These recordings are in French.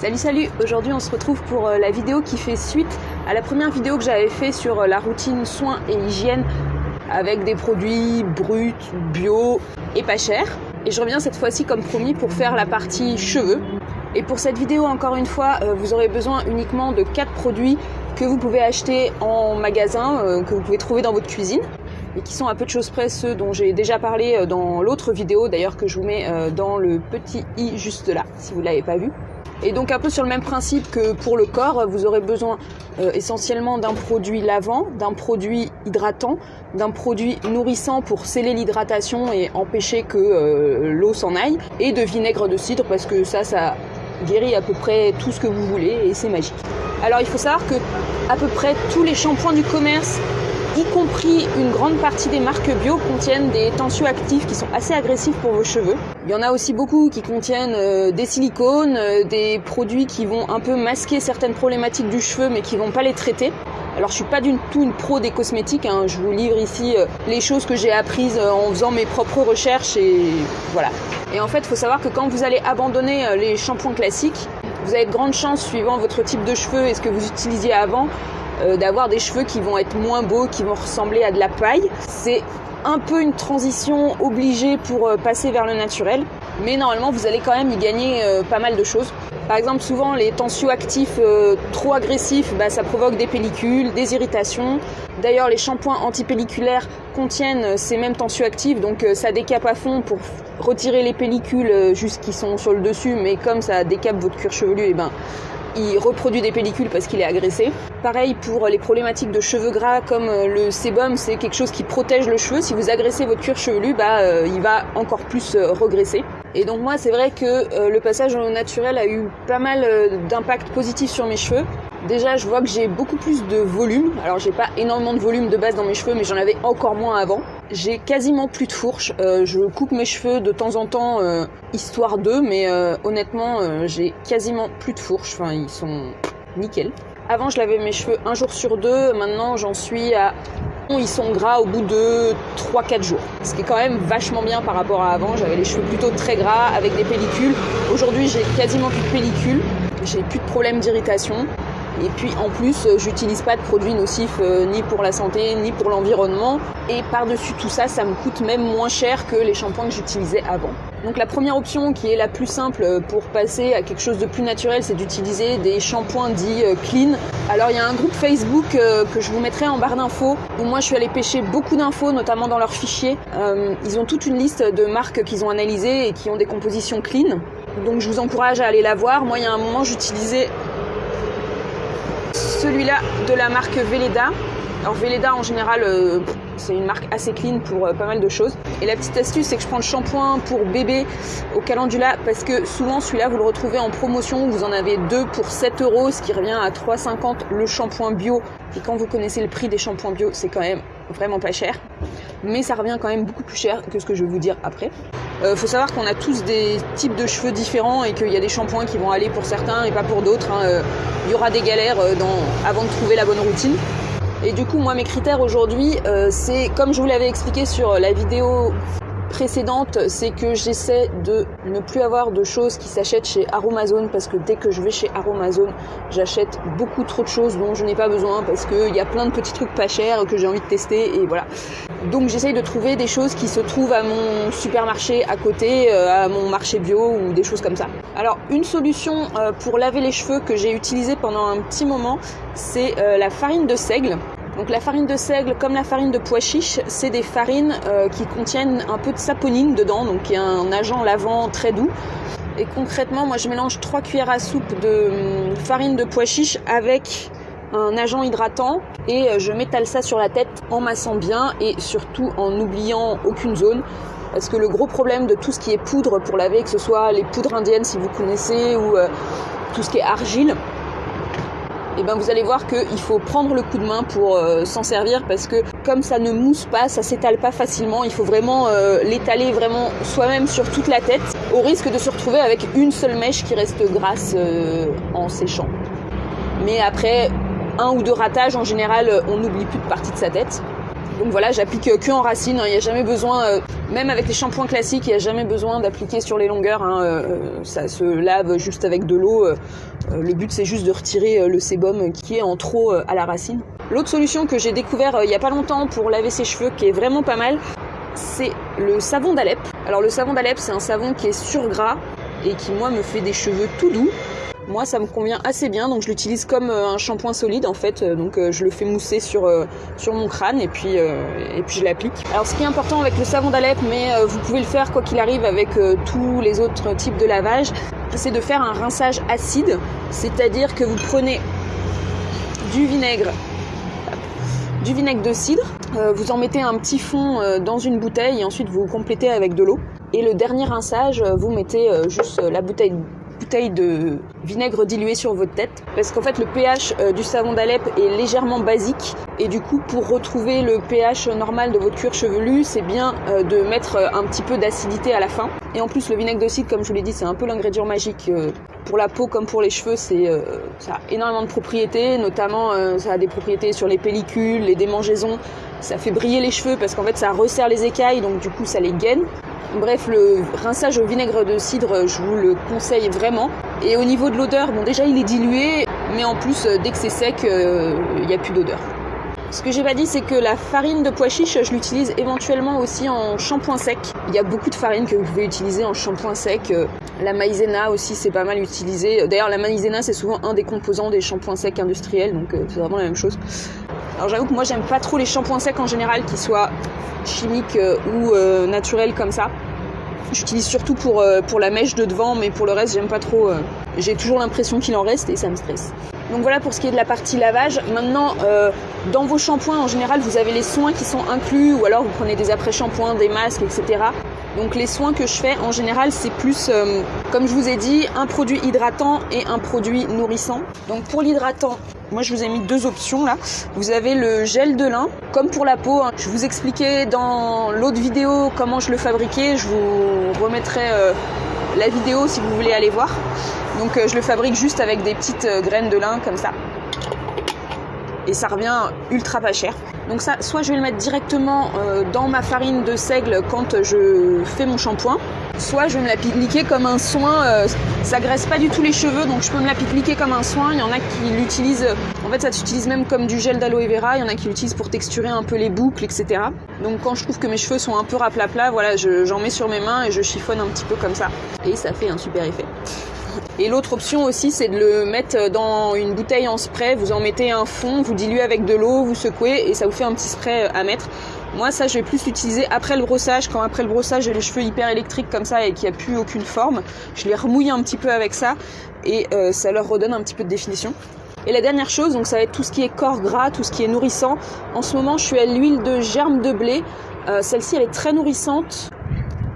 Salut salut, aujourd'hui on se retrouve pour euh, la vidéo qui fait suite à la première vidéo que j'avais fait sur euh, la routine soins et hygiène avec des produits bruts, bio et pas chers. Et je reviens cette fois-ci comme promis pour faire la partie cheveux. Et pour cette vidéo encore une fois, euh, vous aurez besoin uniquement de 4 produits que vous pouvez acheter en magasin, que vous pouvez trouver dans votre cuisine et qui sont à peu de choses près ceux dont j'ai déjà parlé dans l'autre vidéo d'ailleurs que je vous mets dans le petit i juste là si vous ne l'avez pas vu. Et donc un peu sur le même principe que pour le corps, vous aurez besoin euh, essentiellement d'un produit lavant, d'un produit hydratant, d'un produit nourrissant pour sceller l'hydratation et empêcher que euh, l'eau s'en aille, et de vinaigre de cidre parce que ça, ça guérit à peu près tout ce que vous voulez et c'est magique. Alors il faut savoir que à peu près tous les shampoings du commerce y compris une grande partie des marques bio contiennent des tensioactifs qui sont assez agressifs pour vos cheveux. Il y en a aussi beaucoup qui contiennent euh, des silicones, euh, des produits qui vont un peu masquer certaines problématiques du cheveu mais qui vont pas les traiter. Alors je suis pas du tout une pro des cosmétiques, hein. je vous livre ici euh, les choses que j'ai apprises en faisant mes propres recherches et voilà. Et en fait, il faut savoir que quand vous allez abandonner les shampoings classiques, vous avez de grandes chances, suivant votre type de cheveux et ce que vous utilisiez avant, euh, d'avoir des cheveux qui vont être moins beaux, qui vont ressembler à de la paille. C'est un peu une transition obligée pour euh, passer vers le naturel, mais normalement vous allez quand même y gagner euh, pas mal de choses. Par exemple, souvent les tensioactifs trop agressifs, bah, ça provoque des pellicules, des irritations. D'ailleurs, les shampoings antipelliculaires contiennent ces mêmes tensioactifs, donc ça décape à fond pour retirer les pellicules juste qui sont sur le dessus, mais comme ça décape votre cuir chevelu, et eh ben il reproduit des pellicules parce qu'il est agressé. Pareil pour les problématiques de cheveux gras comme euh, le sébum, c'est quelque chose qui protège le cheveu. Si vous agressez votre cuir chevelu, bah, euh, il va encore plus euh, regresser. Et donc moi, c'est vrai que le passage au naturel a eu pas mal d'impact positif sur mes cheveux. Déjà, je vois que j'ai beaucoup plus de volume. Alors, j'ai pas énormément de volume de base dans mes cheveux, mais j'en avais encore moins avant. J'ai quasiment plus de fourche. Euh, je coupe mes cheveux de temps en temps, euh, histoire d'eux, mais euh, honnêtement, j'ai quasiment plus de fourche. Enfin, ils sont nickel. Avant, je lavais mes cheveux un jour sur deux. Maintenant, j'en suis à ils sont gras au bout de 3-4 jours. Ce qui est quand même vachement bien par rapport à avant. J'avais les cheveux plutôt très gras avec des pellicules. Aujourd'hui, j'ai quasiment plus de pellicules. J'ai plus de problèmes d'irritation. Et puis en plus, euh, j'utilise pas de produits nocifs euh, ni pour la santé ni pour l'environnement. Et par-dessus tout ça, ça me coûte même moins cher que les shampoings que j'utilisais avant. Donc la première option qui est la plus simple euh, pour passer à quelque chose de plus naturel, c'est d'utiliser des shampoings dits clean. Alors il y a un groupe Facebook que je vous mettrai en barre d'infos où moi je suis allée pêcher beaucoup d'infos, notamment dans leurs fichiers. ils ont toute une liste de marques qu'ils ont analysées et qui ont des compositions clean. Donc je vous encourage à aller la voir. Moi il y a un moment j'utilisais celui-là de la marque Veleda. Alors Veleda en général euh, c'est une marque assez clean pour euh, pas mal de choses. Et la petite astuce c'est que je prends le shampoing pour bébé au calendula parce que souvent celui-là vous le retrouvez en promotion, vous en avez deux pour 7 euros ce qui revient à 3,50 le shampoing bio. Et quand vous connaissez le prix des shampoings bio c'est quand même vraiment pas cher. Mais ça revient quand même beaucoup plus cher que ce que je vais vous dire après. Euh, faut savoir qu'on a tous des types de cheveux différents et qu'il y a des shampoings qui vont aller pour certains et pas pour d'autres. Hein. Euh, il y aura des galères euh, avant de trouver la bonne routine. Et du coup, moi, mes critères aujourd'hui, c'est comme je vous l'avais expliqué sur la vidéo précédente, c'est que j'essaie de ne plus avoir de choses qui s'achètent chez Aromazone parce que dès que je vais chez Aromazone, j'achète beaucoup trop de choses dont je n'ai pas besoin parce qu'il y a plein de petits trucs pas chers que j'ai envie de tester et voilà. Donc j'essaye de trouver des choses qui se trouvent à mon supermarché à côté, euh, à mon marché bio ou des choses comme ça. Alors une solution euh, pour laver les cheveux que j'ai utilisée pendant un petit moment, c'est euh, la farine de seigle. Donc la farine de seigle, comme la farine de pois chiche, c'est des farines euh, qui contiennent un peu de saponine dedans, donc qui est un agent lavant très doux. Et concrètement, moi je mélange 3 cuillères à soupe de hum, farine de pois chiche avec un agent hydratant et euh, je m'étale ça sur la tête en massant bien et surtout en n'oubliant aucune zone. Parce que le gros problème de tout ce qui est poudre pour laver, que ce soit les poudres indiennes si vous connaissez ou euh, tout ce qui est argile, et eh ben vous allez voir qu'il faut prendre le coup de main pour euh, s'en servir parce que comme ça ne mousse pas, ça s'étale pas facilement, il faut vraiment euh, l'étaler vraiment soi-même sur toute la tête au risque de se retrouver avec une seule mèche qui reste grasse euh, en séchant. Mais après un ou deux ratages en général, on n'oublie plus de partie de sa tête. Donc voilà, j'applique que en racine, hein. il n'y a jamais besoin, même avec les shampoings classiques, il n'y a jamais besoin d'appliquer sur les longueurs, hein. ça se lave juste avec de l'eau. le but c'est juste de retirer le sébum qui est en trop à la racine. L'autre solution que j'ai découvert il n'y a pas longtemps pour laver ses cheveux, qui est vraiment pas mal, c'est le savon d'Alep. Alors le savon d'Alep, c'est un savon qui est sur gras et qui moi me fait des cheveux tout doux. Moi, ça me convient assez bien, donc je l'utilise comme euh, un shampoing solide en fait. Euh, donc euh, je le fais mousser sur, sur mon crâne et puis, et puis je l'applique. Alors ce qui est important avec le savon d'Alep, mais vous pouvez le faire quoi qu'il arrive avec tous les autres types de lavage, c'est de faire un rinçage acide, c'est-à-dire que vous prenez du vinaigre du vinaigre de cidre. Vous en mettez un petit fond dans une bouteille et ensuite vous complétez avec de l'eau. Et le dernier rinçage, vous mettez juste la bouteille de vinaigre dilué sur votre tête. Parce qu'en fait le pH du savon d'Alep est légèrement basique. Et du coup pour retrouver le pH normal de votre cuir chevelu c'est bien de mettre un petit peu d'acidité à la fin. Et en plus le vinaigre de cidre comme je vous l'ai dit c'est un peu l'ingrédient magique pour la peau comme pour les cheveux, c'est euh, ça a énormément de propriétés, notamment euh, ça a des propriétés sur les pellicules, les démangeaisons, ça fait briller les cheveux parce qu'en fait ça resserre les écailles, donc du coup ça les gaine. Bref, le rinçage au vinaigre de cidre, je vous le conseille vraiment. Et au niveau de l'odeur, bon déjà il est dilué, mais en plus euh, dès que c'est sec, il n'y a plus d'odeur. Ce que j'ai pas dit, c'est que la farine de pois chiche, je l'utilise éventuellement aussi en shampoing sec. Il y a beaucoup de farines que vous pouvez utiliser en shampoing sec. La maïzena aussi, c'est pas mal utilisé. D'ailleurs, la maïzena, c'est souvent un des composants des shampoings secs industriels, donc euh, c'est vraiment la même chose. Alors j'avoue que moi, j'aime pas trop les shampoings secs en général, qu'ils soient chimiques euh, ou euh, naturels comme ça. J'utilise surtout pour, pour la mèche de devant, mais pour le reste, j'aime pas trop. J'ai toujours l'impression qu'il en reste et ça me stresse. Donc voilà pour ce qui est de la partie lavage. Maintenant, euh, dans vos shampoings, en général, vous avez les soins qui sont inclus, ou alors vous prenez des après-shampoings, des masques, etc. Donc les soins que je fais, en général, c'est plus, euh, comme je vous ai dit, un produit hydratant et un produit nourrissant. Donc pour l'hydratant, moi je vous ai mis deux options là. Vous avez le gel de lin, comme pour la peau. Hein. Je vous expliquais dans l'autre vidéo comment je le fabriquais. Je vous remettrai euh, la vidéo si vous voulez aller voir. Donc euh, je le fabrique juste avec des petites euh, graines de lin comme ça. Et ça revient ultra pas cher. Donc ça, soit je vais le mettre directement euh, dans ma farine de seigle quand je fais mon shampoing, soit je vais me l'appliquer comme un soin. ça graisse pas du tout les cheveux, donc je peux me l'appliquer comme un soin. Il y en a qui l'utilisent, en fait ça s'utilise même comme du gel d'aloe vera. Il y en a qui l'utilisent pour texturer un peu les boucles, etc. Donc quand je trouve que mes cheveux sont un peu raplapla, voilà, j'en mets sur mes mains et je chiffonne un petit peu comme ça. Et ça fait un super effet. Et l'autre option aussi, c'est de le mettre dans une bouteille en spray. Vous en mettez un fond, vous diluez avec de l'eau, vous secouez et ça vous fait un petit spray à mettre. Moi, ça, je vais plus l'utiliser après le brossage. Quand après le brossage, j'ai les cheveux hyper électriques comme ça et qu'il n'y a plus aucune forme, je les remouille un petit peu avec ça et euh, ça leur redonne un petit peu de définition. Et la dernière chose, donc ça va être tout ce qui est corps gras, tout ce qui est nourrissant. En ce moment, je suis à l'huile de germe de blé. Euh, celle-ci, elle est très nourrissante.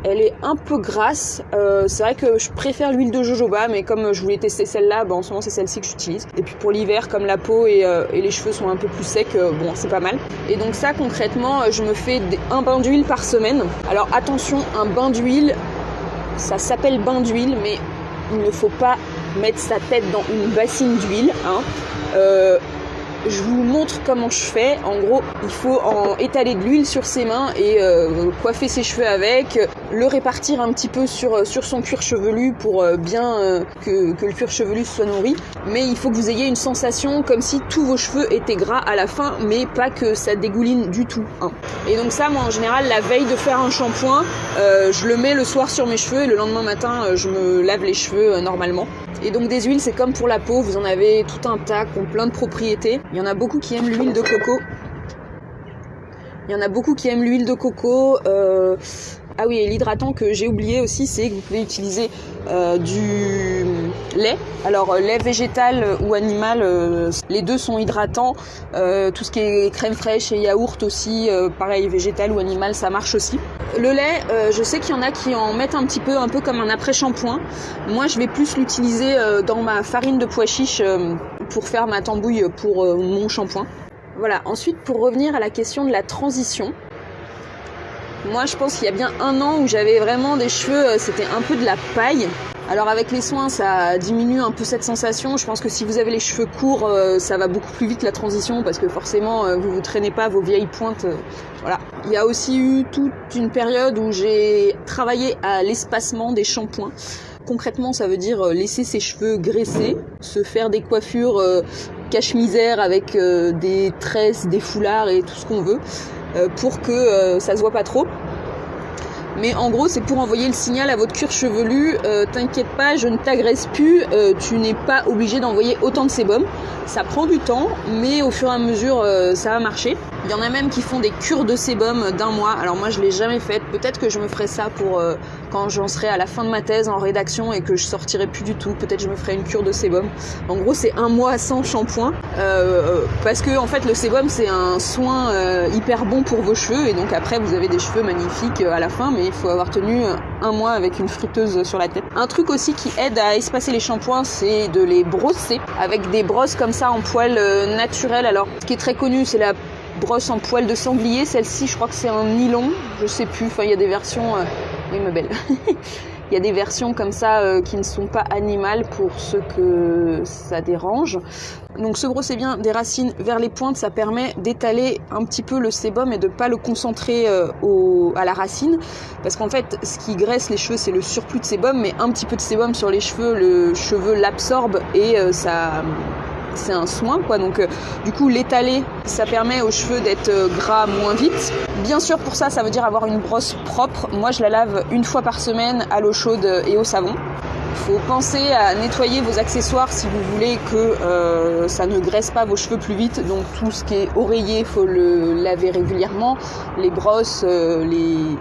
Elle est un peu grasse. Euh, c'est vrai que je préfère l'huile de jojoba, mais comme je voulais tester celle-là, bah, en ce moment c'est celle-ci que j'utilise. Et puis pour l'hiver, comme la peau et, euh, les cheveux sont un peu plus secs, euh, bon, c'est pas mal. Et donc ça, concrètement, je me fais un bain d'huile par semaine. Alors attention, un bain d'huile, ça s'appelle bain d'huile, mais il ne faut pas mettre sa tête dans une bassine d'huile. Hein je vous montre comment je fais. En gros, il faut en étaler de l'huile sur ses mains et euh, coiffer ses cheveux avec, le répartir un petit peu sur, euh, sur son cuir chevelu pour euh, bien que, que, le cuir chevelu soit nourri. Mais il faut que vous ayez une sensation comme si tous vos cheveux étaient gras à la fin, mais pas que ça dégouline du tout. Hein. Et donc ça, moi en général, la veille de faire un shampoing, je le mets le soir sur mes cheveux et le lendemain matin, je me lave les cheveux normalement. Et donc des huiles, c'est comme pour la peau, vous en avez tout un tas qui ont plein de propriétés. Il y en a beaucoup qui aiment l'huile de coco. Il y en a beaucoup qui aiment l'huile de coco. Euh, ah oui, et l'hydratant que j'ai oublié aussi, c'est que vous pouvez utiliser euh, du lait. Alors euh, lait végétal ou animal, euh, les deux sont hydratants. tout ce qui est crème fraîche et yaourt aussi, pareil, végétal ou animal, ça marche aussi. Le lait, je sais qu'il y en a qui en mettent un petit peu, un peu comme un après-shampoing. Moi, je vais plus l'utiliser dans ma farine de pois chiche pour faire ma tambouille pour mon shampoing. Voilà, ensuite pour revenir à la question de la transition, moi, je pense qu'il y a bien un an où j'avais vraiment des cheveux, euh, c'était un peu de la paille. Alors avec les soins, ça diminue un peu cette sensation. Je pense que si vous avez les cheveux courts, euh, ça va beaucoup plus vite la transition parce que forcément, euh, vous vous traînez pas vos vieilles pointes. Voilà. Il y a aussi eu toute une période où j'ai travaillé à l'espacement des shampoings. Concrètement, ça veut dire laisser ses cheveux graisser, se faire des coiffures cache-misère avec des tresses, des foulards et tout ce qu'on veut pour que ça se voit pas trop. Mais en gros, c'est pour envoyer le signal à votre cuir chevelu, euh, t'inquiète pas, je ne t'agresse plus, euh, tu n'es pas obligé d'envoyer autant de sébum. Ça prend du temps, mais au fur et à mesure, euh, ça va marcher. Il y en a même qui font des cures de sébum d'un mois. Alors moi, je l'ai jamais faite. Peut-être que je me ferai ça pour quand j'en serai à la fin de ma thèse en rédaction et que je sortirai plus du tout. Peut-être je me ferai une cure de sébum. En gros, c'est un mois sans shampoing parce que en fait, le sébum c'est un soin hyper bon pour vos cheveux et donc après, vous avez des cheveux magnifiques à la fin. Mais il faut avoir tenu un mois avec une friteuse sur la tête. Un truc aussi qui aide à espacer les shampoings, c'est de les brosser avec des brosses comme ça en poil euh, naturel. Alors, ce qui est très connu, c'est la brosse en poil de sanglier. Celle-ci, je crois que c'est un nylon, je sais plus. Enfin, il y a des versions. Euh, oui, ma belle. Il y a des versions comme ça euh, qui ne sont pas animales pour ceux que ça dérange. Donc se brosser bien des racines vers les pointes, ça permet d'étaler un petit peu le sébum et de pas le concentrer euh, à la racine. Parce qu'en fait, ce qui graisse les cheveux, c'est le surplus de sébum, mais un petit peu de sébum sur les cheveux, le cheveu l'absorbe et ça c'est un soin quoi. Donc euh, du coup l'étaler, ça permet aux cheveux d'être euh, gras moins vite. Bien sûr pour ça, ça veut dire avoir une brosse propre. Moi je la lave une fois par semaine à l'eau chaude et au savon. Faut penser à nettoyer vos accessoires si vous voulez que euh, ça ne graisse pas vos cheveux plus vite. Donc tout ce qui est oreiller, il faut le laver régulièrement. Les brosses, les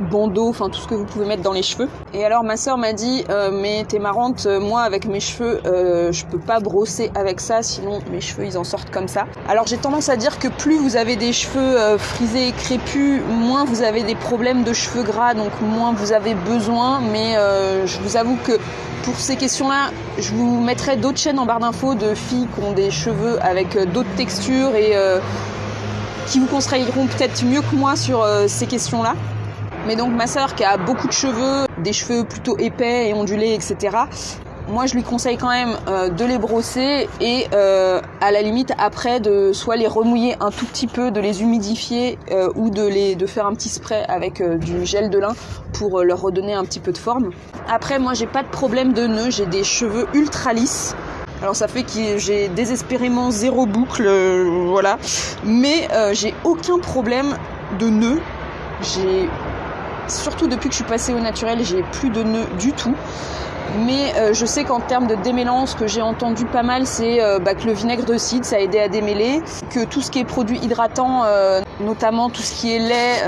bandeau, enfin tout ce que vous pouvez mettre dans les cheveux. Et alors ma soeur m'a dit euh, mais t'es marrante, euh, moi avec mes cheveux euh, je peux pas brosser avec ça sinon mes cheveux ils en sortent comme ça. Alors j'ai tendance à dire que plus vous avez des cheveux frisés et crépus, moins vous avez des problèmes de cheveux gras donc moins vous avez besoin mais je vous avoue que pour ces questions-là, je vous mettrai d'autres chaînes en barre d'infos de filles qui ont des cheveux avec d'autres textures et qui vous conseilleront peut-être mieux que moi sur ces questions-là. Mais donc ma sœur qui a beaucoup de cheveux, des cheveux plutôt épais et ondulés, etc. Moi, je lui conseille quand même euh, de les brosser et euh, à la limite après de soit les remouiller un tout petit peu, de les humidifier euh, ou de les de faire un petit spray avec du gel de lin pour leur redonner un petit peu de forme. Après, moi, j'ai pas de problème de nœuds, j'ai des cheveux ultra lisses. Alors ça fait que j'ai désespérément zéro boucle, voilà. Mais j'ai aucun problème de nœuds. J'ai surtout depuis que je suis passée au naturel, j'ai plus de nœuds du tout. Mais euh, je sais qu'en termes de démêlance, ce que j'ai entendu pas mal, c'est euh, bah, que le vinaigre de cidre, ça a aidé à démêler, que tout ce qui est produit hydratant, euh, notamment tout ce qui est lait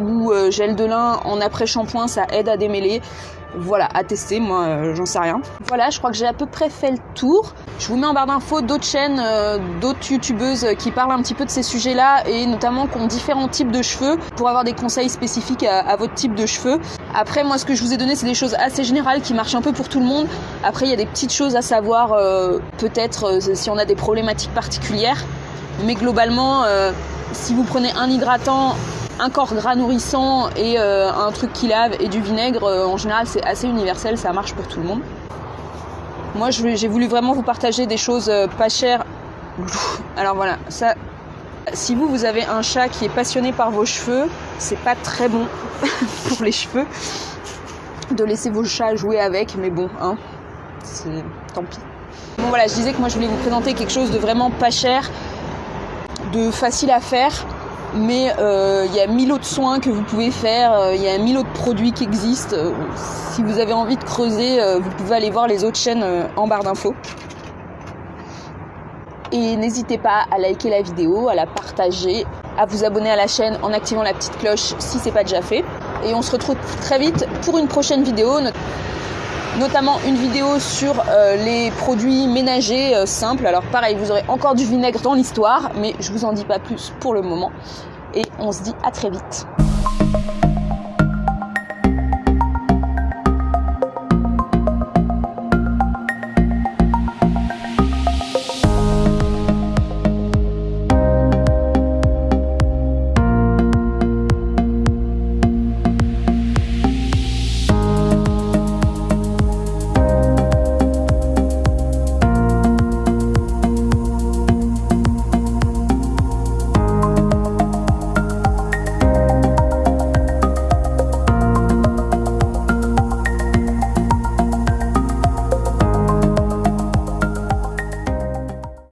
ou gel de lin en après-shampoing, ça aide à démêler voilà, à tester, moi euh, j'en sais rien. Voilà, je crois que j'ai à peu près fait le tour. Je vous mets en barre d'infos d'autres chaînes, euh, d'autres youtubeuses qui parlent un petit peu de ces sujets-là et notamment qui ont différents types de cheveux pour avoir des conseils spécifiques à, votre type de cheveux. Après, moi ce que je vous ai donné, c'est des choses assez générales qui marchent un peu pour tout le monde. Après, il y a des petites choses à savoir, euh, peut-être si on a des problématiques particulières. Mais globalement, si vous prenez un hydratant un corps gras nourrissant et euh, un truc qui lave et du vinaigre, euh, en général c'est assez universel, ça marche pour tout le monde. Moi j'ai voulu vraiment vous partager des choses euh, pas chères. Alors voilà, ça, si vous vous avez un chat qui est passionné par vos cheveux, c'est pas très bon pour les cheveux de laisser vos chats jouer avec, mais bon, hein, c'est tant pis. Bon voilà, je disais que moi je voulais vous présenter quelque chose de vraiment pas cher, de facile à faire mais euh, il y a mille autres soins que vous pouvez faire, euh, il y a mille autres produits qui existent. Euh, si vous avez envie de creuser, vous pouvez aller voir les autres chaînes en barre d'infos. Et n'hésitez pas à liker la vidéo, à la partager, à vous abonner à la chaîne en activant la petite cloche si c'est pas déjà fait. Et on se retrouve très vite pour une prochaine vidéo, notamment une vidéo sur les produits ménagers simples. Alors pareil, vous aurez encore du vinaigre dans l'histoire, mais je vous en dis pas plus pour le moment et on se dit à très vite.